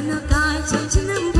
难道大错只能？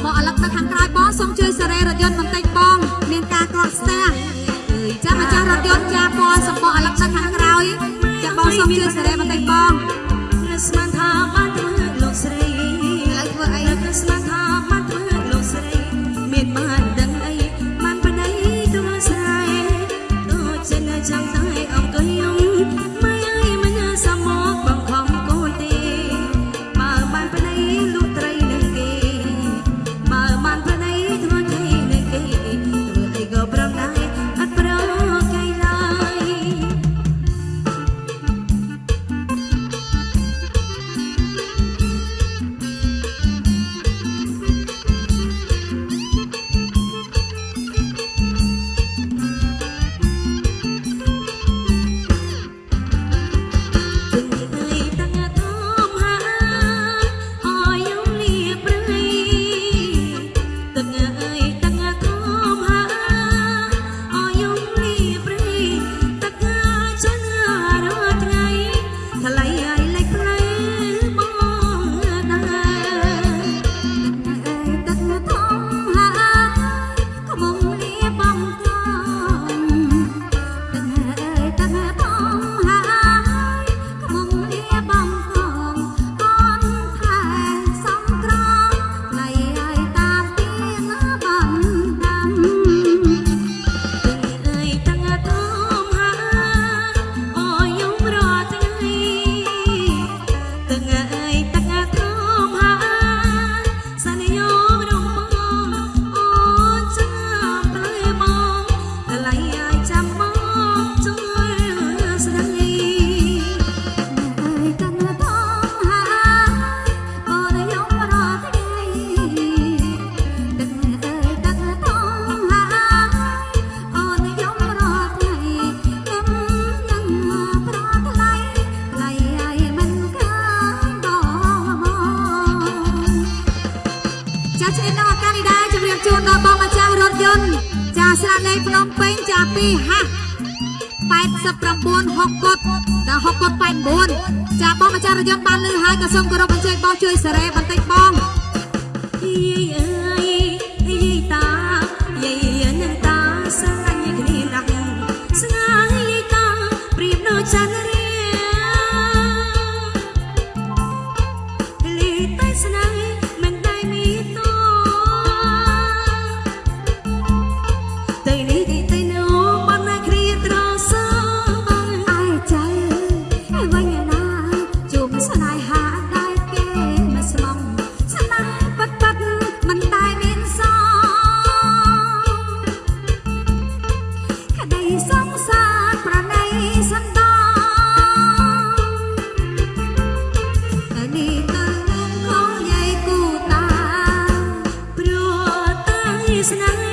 សំបកអលឹកនៅខាងក្រោយបងសូមជួយសេរីរថយន្តបន្តិចបង មានការកកស្ទះអើយចាំម្ចាស់រថយន្តចាពណ៌សំបកអលឹកនៅខាងក្រោយចាំបងសូមជួយសេរីបន្តិចបង នៃភ្នំពេញចាពីហាស់89 60កុតដល់60កុត89ចាបងអាចារ្យយន្តបានលើហើយក៏សូមគោរពអញ្ជើញបងជួយសេរីបន្តិចបង is not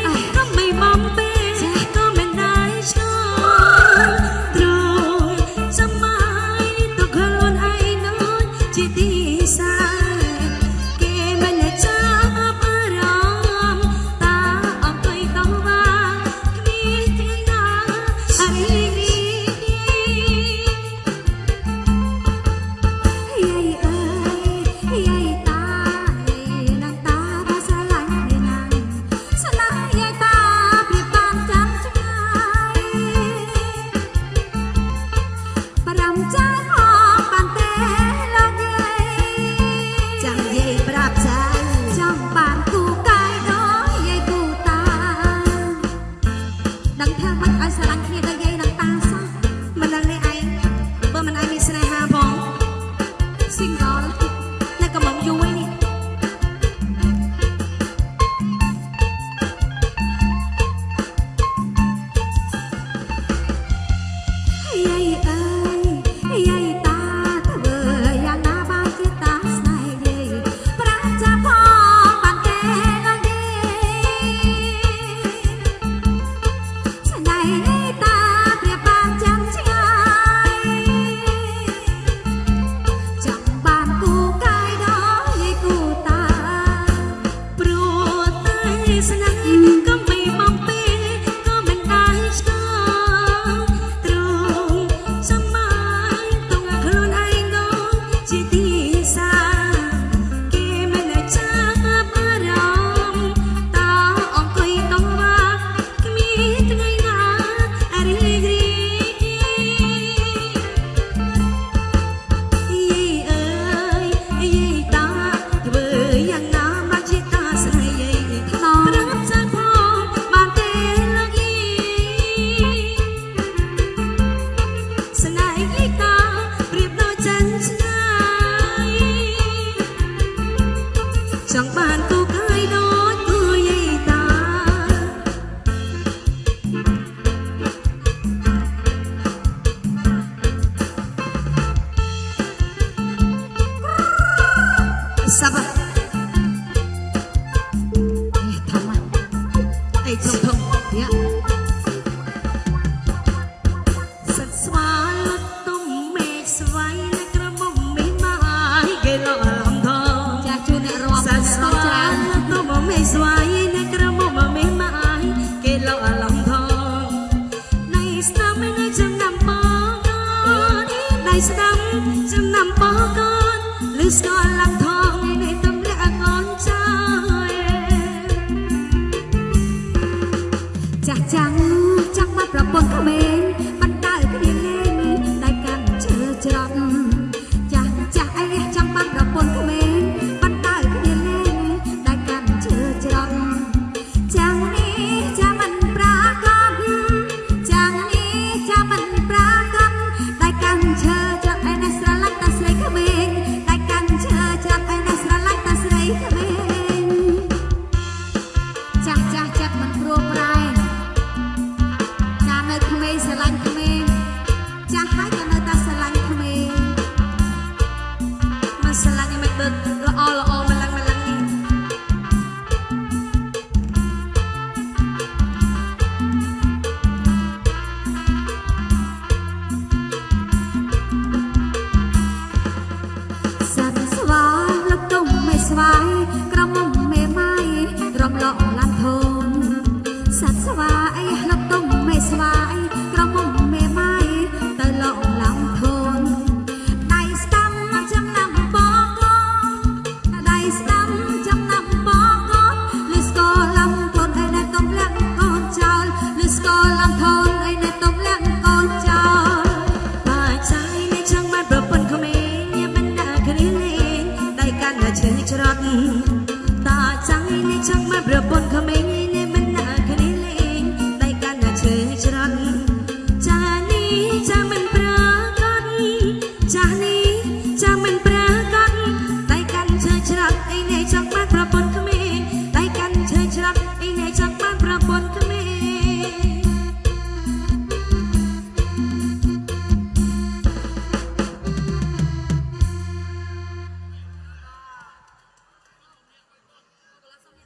ស្វាយនៃក្រមុំមីម៉ាយគេលោអាឡំថងនៃស្ដាំនៃចំណាំបងនៃស្ដាំចំណាំបងកូនលឺស្គាល់ ក្រំ